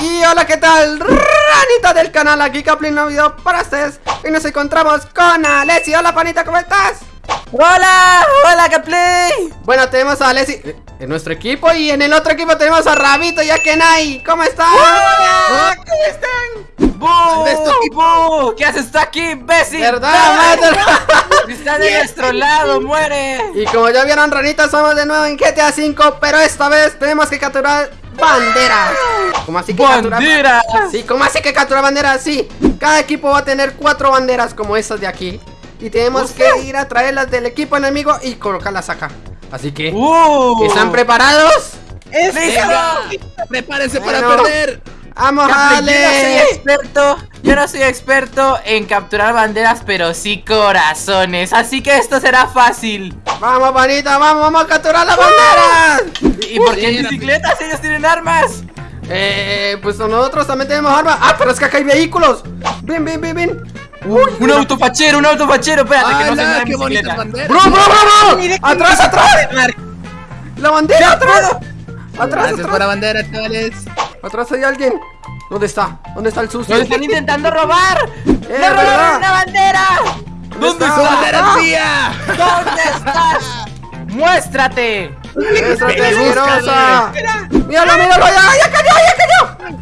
Y hola, ¿qué tal? Ranita del canal, aquí Caplin, video para ustedes Y nos encontramos con Alessi Hola, panita, ¿cómo estás? ¡Hola! ¡Hola, Caplay! Bueno, tenemos a Alessi en nuestro equipo Y en el otro equipo tenemos a Rabito y a Kenai ¿Cómo están? ¡Hola! ¿Cómo están? ¿De este. ¿Qué haces tú aquí, imbécil? ¿Verdad, Está de nuestro lado, muere Y como ya vieron, Ranita, somos de nuevo en GTA V Pero esta vez tenemos que capturar banderas ¿Cómo así que ¡Banderas! Sí, ¿cómo así que capturar banderas? Sí, cada equipo va a tener cuatro banderas como estas de aquí Y tenemos que ir a traerlas del equipo enemigo y colocarlas acá Así que, ¡Uh! ¿están preparados? ¡Listo! Prepárense Bueno. para perder. ¡Vamos, Ale! experto, yo no soy experto en capturar banderas, pero sí corazones, así que esto será fácil. ¡Vamos, panita! ¡Vamos, vamos a capturar las banderas! ¿Y por qué Bien, bicicletas ellos tienen armas? Eh, pues nosotros también tenemos armas ¡Ah, pero es que acá hay vehículos! ¡Ven, ven, ven, ven! ¡Uy! Un autofachero, un autofachero, espérate que no se ¡Hala, mueva qué bicicleta. banderas! ¡Bro, bro, bro, bro! ¡Atrás, atrás! ¡La bandera, atrás! ¡Atrás, por la atrás! bandera, chavales. ¡Atrás hay alguien! ¿Dónde está? ¿Dónde está el sucio? ¡Nos están intentando robar! ¡Le verdad! robaron una bandera! ¿Dónde ¡Su está? bandera es mía! ¿Dónde estás? ¡Muéstrate! ¡Muéstrate, asquerosa! ¡Míralo, míralo! ¡Ya, ya cayó, ya cayó!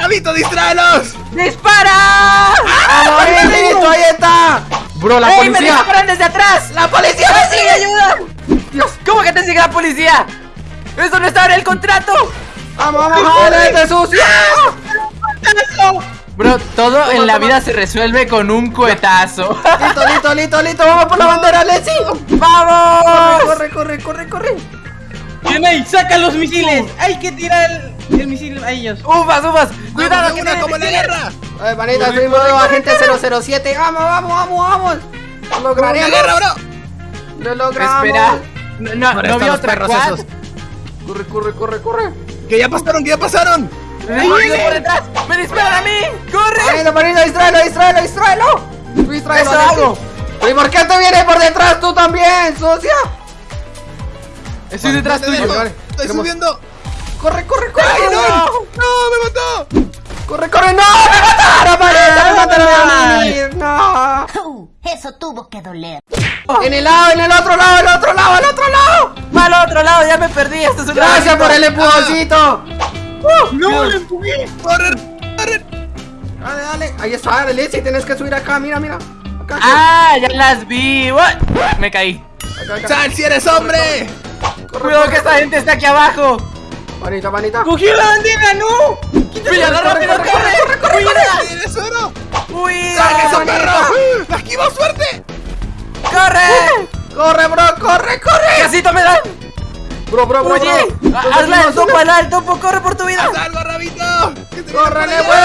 ¡Rabito, distráelos! ¡Dispara! ¡Vamos, listo! ¡Ahí está! Bro, la ¡Ey, me policía. disparan desde atrás! ¡La policía ¡Me me sigue, sigue! ayuda! Dios, ¿cómo que te sigue la policía? ¡Eso no estaba en el contrato! ¡Vamos, vamos, este sucio! Bro, todo en la vida se resuelve con un cohetazo. Listo, listo, listo, listo. Vamos por la bandera, Leslie. ¡Vamos! Corre, corre, corre, corre. Kenai, saca los misiles. Hay que tirar el, el misil a ellos. ¡Ufas, ufas! ¡Cuidado! ¡Vamos, que como en la guerra! A ver, panita, soy modo agente 007. Vamos, vamos, vamos, vamos. Lo ¡Como en la lograremos. guerra, bro! Lo logramos. Espera. No, no, no vi otra perros quad. esos. Corre, corre, corre, corre. ¡Que ya pasaron, que ya pasaron! ¡Me disparan por detrás! ¡Me disparan a mí! ¡Corre! Panita, panita, distráelo, distráelo, distráelo. Tú distráelo, Eso Leslie. hago. ¿Pero ¿Y por qué te vienes por detrás tú también, sucia? Estoy detrás tuyo. ¡Estoy subiendo! Corre, corre, corre. ¡Ay, no! ¡No, me mató! Corre, corre, no, me mataron, panita, me mataron. No. Uh, eso tuvo que doler. En el lado, en el otro lado, en el otro lado, en el otro lado. ¡Al otro lado! ¡Ya me perdí! ¡Esto es un Gracias por el empujoncito. No, lo empujé. ¡Corre, corre! Dale, dale. Ahí está, dale, si tienes que subir acá, mira, mira. Acá. ¡Ah! ¡Ya las vi! What? Me caí. acá, acá. ¡Sal si eres hombre! Cuidado que esta gente está aquí abajo. Panita, panita. ¡Cogió la bandera, no! ¡Píllalo rápido! corre, ¡Corre! corre, corre. ¡Cuida! ¡Saca ese bonito! perro! ¡La esquivó suerte! ¡Corre! Corre, bro, corre, corre. ¡Casito me dan! Bro, bro, bro. ¡Oye! bro. ¡Hazla el topo, hazla el topo! ¡Corre por tu vida! ¡Haz algo, Rabito! ¡Que te Córrele, güey.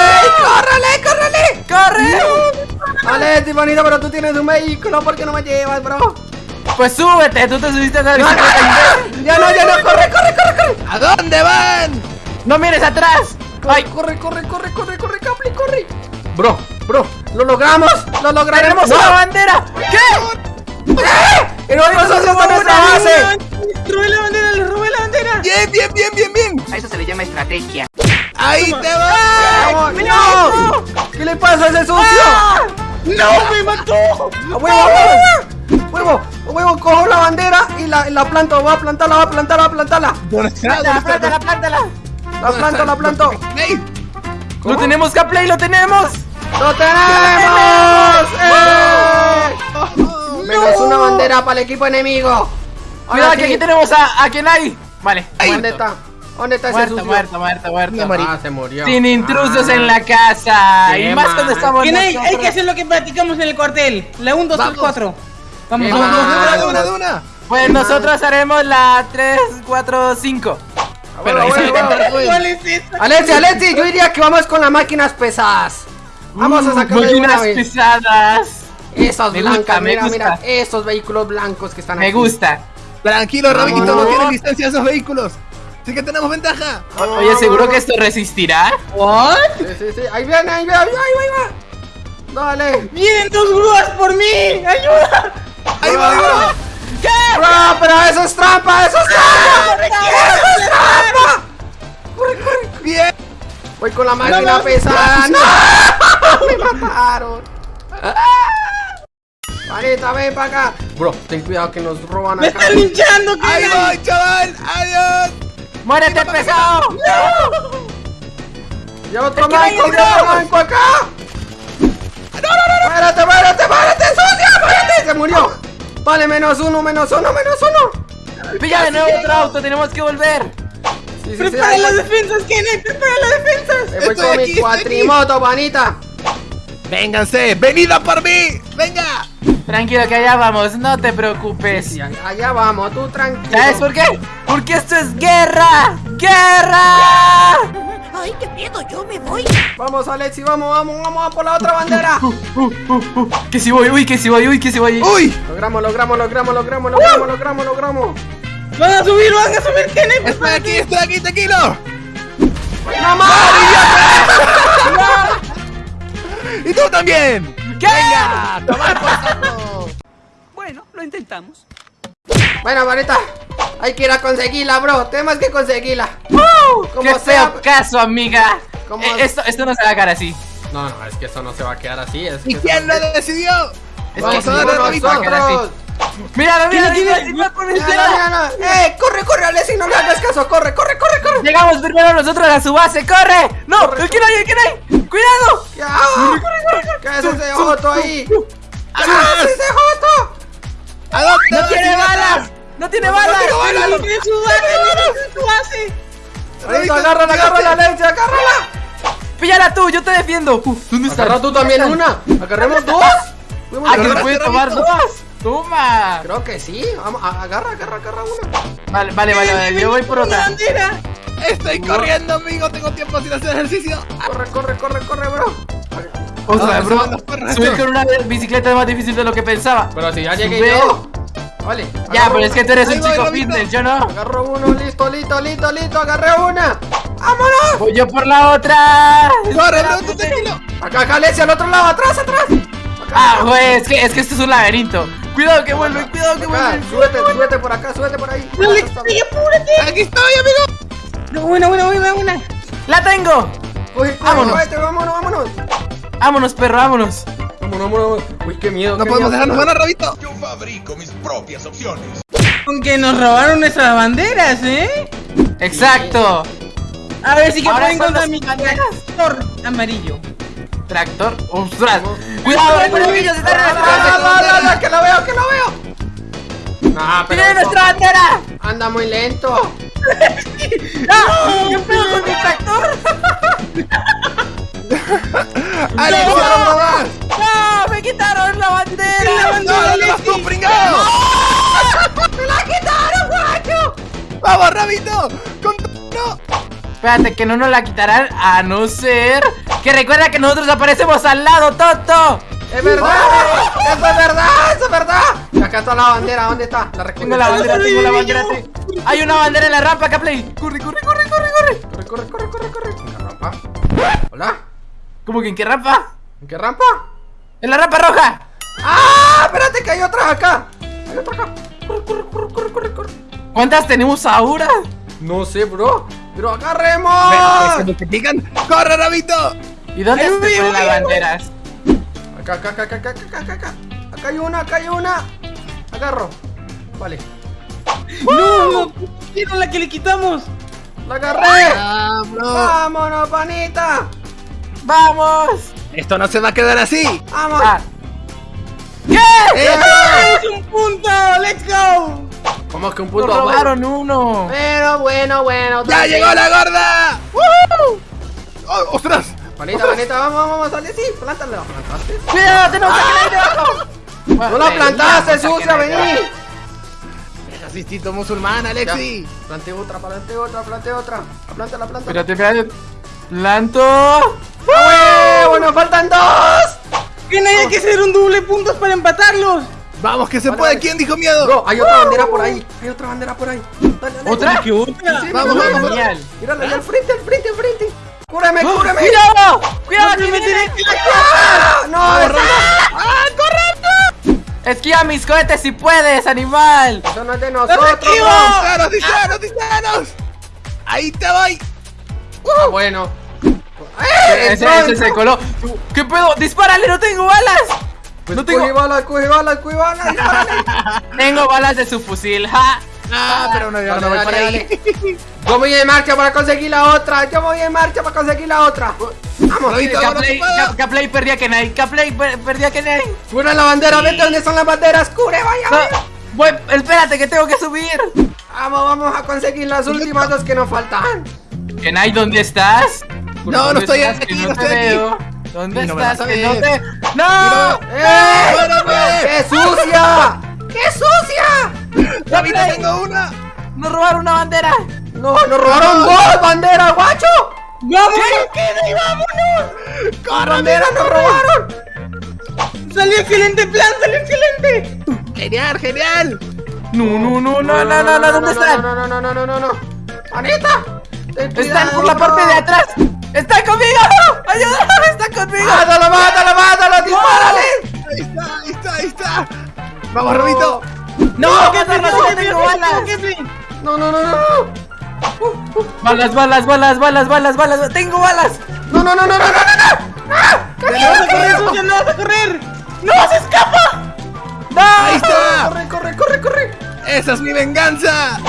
Córrele, córrele. ¡Corre! Dale, ti, panita, pero tú tienes un vehículo. ¿Por qué no me llevas, bro? Pues súbete, tú te subiste a esa No, no, bicicleta. no. Ya no, ya no. Corre, corre, corre, corre. ¿A dónde van? ¡No mires atrás! Ay, corre, corre, corre, corre, corre, Capli, corre. Bro, bro, lo logramos. Lo lograremos. ¡Tenemos una bandera! ¿Qué? ¡Eh! El otro socio está nuestra base. Robé la bandera, les robé la bandera. ¡Bien, bien, bien, bien, bien! A eso se le llama estrategia. ¡Ahí te! Vamos, ¡No! ¿Qué le pasa a ese sucio? ¡No, me mató! ¡A huevo! Cojo la bandera y la, la planto. Voy a plantarla, voy a plantarla, voy a plantarla. ¿Dónde está? ¿Dónde ¡Plántala, está? plántala, plántala! La planto, la planto. ¡Ey! ¡Lo tenemos, Caplay, lo tenemos! ¡Lo tenemos! ¡Eh! Menos una bandera para el equipo enemigo. Cuidado sí. que aquí tenemos a, a Kenai. Vale. ¿Dónde está? ¿Dónde está ese Muerta, sucio? muerta, muerta, muerta. Ah, se murió. Sin intrusos Ah. en la casa. Y más cuando estamos Kenai, hay que hacer lo que platicamos en el cuartel. La 1, 2, 3, Vamos. 4. Vamos, Qué vamos, vamos. ¡De una, de una! Pues nosotros haremos la 3, 4, 5. Pero. Alexi, Alexi, yo diría que vamos con las máquinas pesadas. Vamos a sacar Máquinas vez. pesadas. Esas Me blancas, gusta, me mira, mira, estos vehículos blancos que están Me aquí. gusta. Tranquilo, Rabito, no tienen licencia esos vehículos. Así que tenemos ventaja. Oye, ¿seguro que esto resistirá? ¿What? Sí, sí, sí, ahí viene, ahí viene, ahí va, ahí va. Dale. ¡Vienen dos grúas por mí! ¡Ayuda! Ahí va, va. ¿Qué? Bro, pero eso es trampa, eso es trampa. Eso es trampa. Bien. Voy con la máquina no, pesada. ¡No! ¡Me mataron! Panita, ven para acá. Bro, ten cuidado que nos roban ¡Me acá. están linchando! ¡Ahí voy, chaval! ¡Adiós! ¡Muérete, pesado! Ya otro no manco, ya otro manco acá. No, no, no, Muérete, muérete, muérete, sucia, muérete. Se murió. Vale, menos uno, menos uno, menos uno. Pilla de nuevo otro auto, tenemos que volver. Sí, sí, sí, ¡Prepara ahí las voy. defensas, Kenneth! ¡Prepara las defensas! Me voy Estoy con aquí, mi cuatrimoto, panita. ¡Vénganse! ¡Venida por mí! ¡Venga! Tranquilo, que allá vamos, no te preocupes. Sí, allá vamos, tú tranquilo. ¿Sabes por qué? Porque esto es guerra. ¡Guerra! Ay, qué miedo, yo me voy. Vamos, Alexi, vamos, vamos, vamos a por la otra bandera. Que si voy, uy, que si voy, uy, que si voy. ¡Uy! Logramos, logramos, logramos, logramos, logramos, logramos, logramos. ¡Van a subir, van a subir, Kenneth! ¡Estoy aquí, estoy aquí, tranquilo! ¡No más! ¡Y tú también! ¿Qué? ¡Venga! ¡Tomar por saco! Bueno, lo intentamos. Bueno, Marita, hay que ir a conseguirla, bro. Tenemos que conseguirla. Como ¡Qué sea. feo caso, amiga! ¿Cómo? Eh, esto, esto no se va a quedar así. No, no, es que eso no se va a quedar así. Es ¿Y que quién lo decidió? Es Vamos que a rabito. no, ¡Nosotros! Míralo, míralo, ¿Quién míralo, tiene- Mira, izquierda. mira, mira. ¡Eh! ¡Corre, corre, Alexi! ¡No le hagas caso! ¡Corre, corre, corre, corre! Llegamos primero nosotros a su base, corre. No, Corre, ¿quién hay? ¿Quién hay? Cuidado. ¡Ya! ¿Qué es ese Joto ahí? ¿Qué es ese Joto? ¿A dónde No vas, tiene balas. No tiene balas. ¡Tiene tiene su base! ¡Tiene su base! Agárrala, agárrala, Alexi, agárrala. Píllala tú, yo te defiendo. ¿Dónde está? Agarra tú también una. ¿Agarremos dos? Ah, que se puede tomar dos. Toma. Creo que sí. Vamos, agarra, agarra, agarra una. Vale, vale, vale, vale. Yo voy por ¡La otra. Estoy corriendo, amigo. Tengo tiempo sin hacer ejercicio. Corre, corre, corre, corre, bro. Otra, Ah, bro. se van los perros Subir con una bicicleta es más difícil de lo que pensaba. Pero si ya llegué Sube. yo. Vale. Ya, pero es que tú eres Ahí un voy, chico fitness, yo no. Agarro uno, listo, listo, listo, listo. Agarré una. ¡Vámonos! Voy yo por la otra. ¡Corre, bro! ¡Tú tranquilo! Acá, acá, al otro lado, atrás, atrás. Acá, Ah, güey, es que, es que esto es un laberinto. Cuidado que vuelve, cuidado que vuelve. Súbete, súbete por acá, súbete por ahí. ¡Dale, Está- Kenneth, apúrate! ¡Aquí estoy, amigo! No, Buena, buena, buena, buena. ¡La tengo! Vámonos. vámonos, vámonos. Vámonos, perro, vámonos. Vámonos, vámonos. Uy, qué miedo. No qué podemos miedo. dejarnos ganar, Rabito. Yo fabrico mis propias opciones. Con que nos robaron nuestras banderas, ¿eh? Exacto. A ver si que encontrar las mi tractor amarillo. Tractor. ¡Ostras! ¡Cuidado, nuestra Ah, base! no, no, no, que lo veo, que lo veo. Ah, pero ¡Tiene nuestra bandera! anda muy lento. ¡Ah! ¿Qué pedo con mi tractor? ¡Alex, No. no más! ¡No! ¡Me quitaron la bandera! ¡No, no la quitaron, guacho! ¡Vamos, Rabito! ¡Con. ¡No! Espérate, que no nos la quitarán a no ser que recuerda que nosotros aparecemos al lado, Toto. ¡Es verdad! ¡Eso es verdad! ¡Eso es verdad! Y acá está la bandera, ¿dónde está? La. Tengo la bandera, tengo la bandera. te- Hay una bandera en la rampa, Caplay. Corre, corre, corre, corre, corre. Corre, corre, corre, corre, corre. ¿En qué rampa? ¿Hola? ¿Cómo que en qué rampa? ¿En qué rampa? En la rampa roja. ¡Ah! Espérate que hay otra acá. Hay otra acá. Corre, corre, corre, corre, corre, corre. ¿Cuántas tenemos ahora? No sé, bro. Pero Pero, agarremos. ¿se multiplican? ¡Corre, Rabito! ¿Y dónde ponen las banderas? Acá, acá, acá, acá, acá, acá, acá, acá. Acá hay una, acá hay una. Agarro. Vale. No, no, ¿vieron la que le quitamos? La agarré. ¡Ah, bro! Vámonos, panita. ¡Vamos! Esto no se va a quedar así. Vamos. Ah. ¿Qué? ¡Eh! ¡Tenemos un punto! ¡Let's go! ¿Cómo que un Nos punto? robaron uno. Bueno, bueno, bueno. ¡Ya llegó la gorda! ¡Woo! ¡Oh, ¡Ostras! Panita, panita, vamos, vamos, vamos, sale, sí, plántala. ¿Plantaste? ¡Cuidado, tenemos a Caplay debajo! No la plantaste, sucia, vení. debajo. Asistito musulmán, Alexi. Plante otra, plante otra, plante otra. Planta la planta. Espérate, espérate. Planto. ¡Ah, bueno, faltan dos! Que no hay que hacer un doble puntos para empatarlos. Vamos, que se puede. ¿Quién dijo miedo? Bro, hay otra bandera por ahí. Hay otra bandera por ahí. Dale, dale. ¿Otra? ¿Qué otra? Sí, Vamos, mira, vamos, Genial. Mírala, ahí al frente, al frente, al frente. ¡Cúrame, cúrame! ¡Cuidado! ¡Cuidado! No te viene! meteré en la ¡Ah! ¡No, eso ¡Esquiva mis cohetes si puedes, animal! no, eso no es de nosotros! ¡Disparos, disparos, disparos! ¡Ahí te voy! Ah, bueno. ¡Eh! ese, ese se coló. ¿Qué pedo? ¡Dispárale! ¡No tengo balas! Pues no tengo, Coge balas, coge balas, coge balas. tengo balas de su fusil. ¡Ja! Ah, pero no, yo no voy para ahí. Yo voy en marcha para conseguir la otra. Yo voy en marcha para conseguir la otra. Vamos, ahora Caplay, tú puedes. Caplay perdí a Kenai. Caplay per- perdí a Kenai. cura la bandera. Vete donde son las banderas. Cure, vaya. No, vaya. voy, espérate que tengo que subir. Vamos, vamos a conseguir las últimas dos que nos faltan. Kenai, ¿dónde estás? No, no ¿Dónde estoy aquí, no estoy aquí. ¿Dónde Y no estás? no. ¡No! ¡Eh! ¡Qué sucia! ¡Qué sucia! ¡Robito, tengo una! ¡Nos robaron una bandera! No, nos robaron dos banderas, guacho. ¡Vamos! ¡Dos banderas nos robaron! ¡Salió excelente plan! ¡Salió excelente! ¡Genial, genial! No, no, no, no, no, no, no, ¿dónde están? No, no, no, no, no, no, no. ¡Anita! Ten Están por la parte de atrás. ¡Están conmigo! ¡Ayuda! ¡Están conmigo! ¡Mátalo, mátalo, mátalo! ¡Dispárale! Ahí está, ahí está, ahí está. Vamos, Robito. ¡No! ¿Qué ¡Keflin, no tengo balas! No, no, no, no, no. ¡Balas, balas, balas, balas, balas, balas! ¡Tengo balas! No, no, no, no, no, no, no. ¡No vas a correr, sucio! ¡No vas a correr! ¡No! ¡Se escapa! ¡No! Ahí está. Corre, corre, corre, corre. ¡Esa es mi venganza!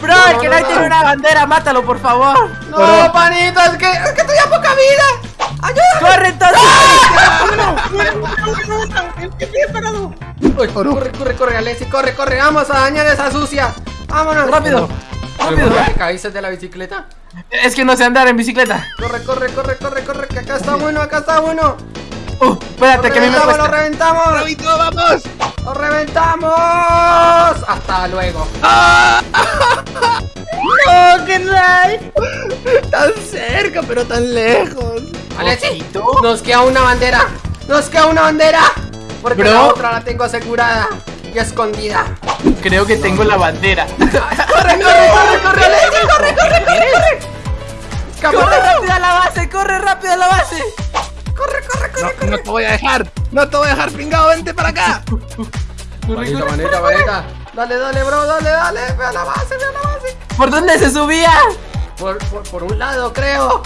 ¡Bro! el que no tiene una bandera! ¡Mátalo, por favor! No, panito, es que, es que estoy a poca vida. ¡Ayuda! ¡Corre entonces! ¡El que ha parado! Uy, corre, corre, corre, Alexi, corre, corre. Vamos a dañar esa sucia. Vámonos. ¡Rápido! Rápido. ¿Te caíste de la bicicleta? Es que no sé andar en bicicleta. Corre, corre, corre, corre, corre, que acá está bueno, acá está bueno. ¡Uh! Espérate, Lo que a mí me reventamos, lo cuesta. reventamos. ¡Robito, vamos! ¡Lo reventamos! Hasta luego. ¡No, Tan cerca, pero tan lejos. Alexi, nos queda una bandera. Nos queda una bandera. Porque Bro. la otra la tengo asegurada y escondida. Creo que tengo la bandera. ¡Corre, corre, corre, corre, Alexi! ¡Corre, corre, corre, corre! ¡Corre rápido a la base! ¡Corre rápido a la base! ¡Corre, corre, No, corre! no te voy a dejar. No te voy a dejar, pringado. Vente para acá. Manita, manita, manita. Dale, dale, bro, dale, dale. Ve a la base, ve a la base. ¿Por dónde se subía? Por, por, por un lado, creo.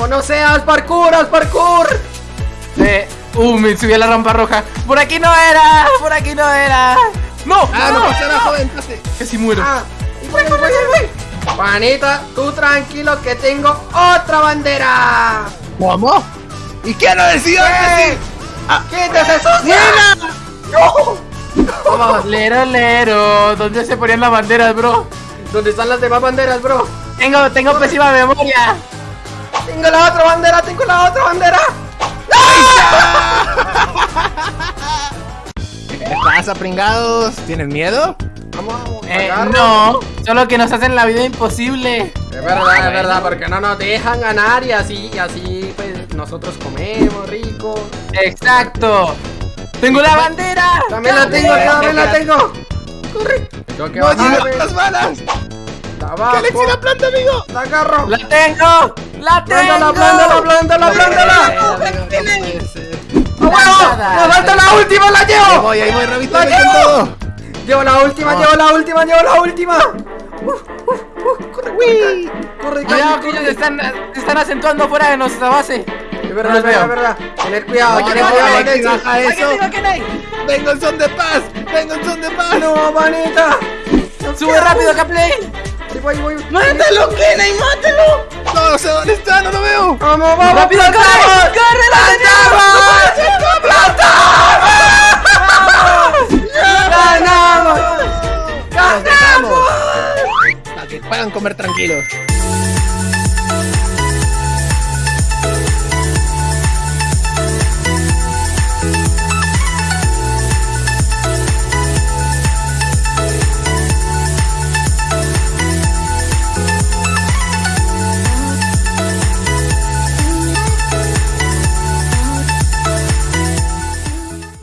O no sé, haz parkour, haz parkour. Eh, uh, me subí a la rampa roja. Por aquí no era, por aquí no era. No, Ah, no pasa nada, joven. pase. casi muero. Ah, voy, voy. Juanita, tú tranquilo que tengo otra bandera. ¿Cómo? ¿Y quién lo decidió ¿Qué? que ¡Quítese sucia! Vamos. Lero, lero. ¿Dónde se ponían las banderas, bro? ¿Dónde están las demás banderas, bro? Tengo, tengo pésima memoria. Tengo la otra bandera, tengo la otra bandera. ¿Qué te pasa, pringados? ¿Tienen miedo? Vamos, vamos. Eh, no, solo que nos hacen la vida imposible. Es verdad, es verdad, porque no nos dejan ganar y así, y así, pues nosotros comemos rico. Exacto. Tengo la bandera. También la tengo, también la tengo. Corre. ¡No llegan las balas! La ¡Que bajo, Alexi la planta, amigo! la agarro. La tengo. La tengo. Plántala, plántala, plántala, plántala. ¡A huevo! ¡Me falta la última, la Ahí llevo! voy, ahí voy, Robito, ¡La ahí con llevo! todo. Llevo la última, llevo la última, llevo la última. Corre, corre, corre, están, están acentuando fuera de nuestra base. Es verdad, es verdad, es verdad. Tener cuidado, No, tener cuidado, Alexi, baja eso. ¡Vengo en son de paz! ¡Vengo en son de paz! No, manita. Sube rápido, Caplay. Ahí voy, voy. ¡Mátalo, Kenai, mátalo! No, no sé dónde está, no lo veo. Vamos, vamos, Rápido, corre. plantamos. Corre, la ¡Ganamos! Nos dejamos. Para que puedan comer tranquilos.